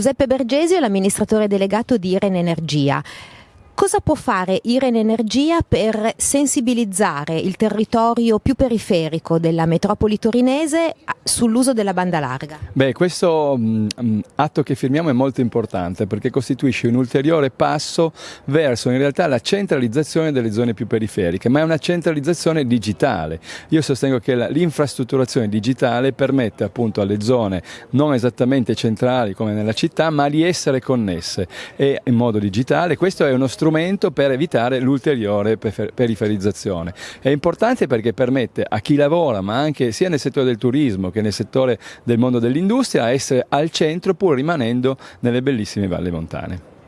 Giuseppe Bergesio è l'amministratore delegato di Iren Energia. Cosa può fare Iren Energia per sensibilizzare il territorio più periferico della metropoli torinese sull'uso della banda larga? Beh, questo mh, mm, mm, atto che firmiamo è molto importante perché costituisce un ulteriore passo verso in realtà la centralizzazione delle zone più periferiche, ma è una centralizzazione digitale. Io sostengo che l'infrastrutturazione digitale permette appunto alle zone non esattamente centrali come nella città, ma di essere connesse e in modo digitale. Questo è uno strumento strumento per evitare l'ulteriore periferizzazione. È importante perché permette a chi lavora, ma anche sia nel settore del turismo che nel settore del mondo dell'industria, essere al centro pur rimanendo nelle bellissime valli montane.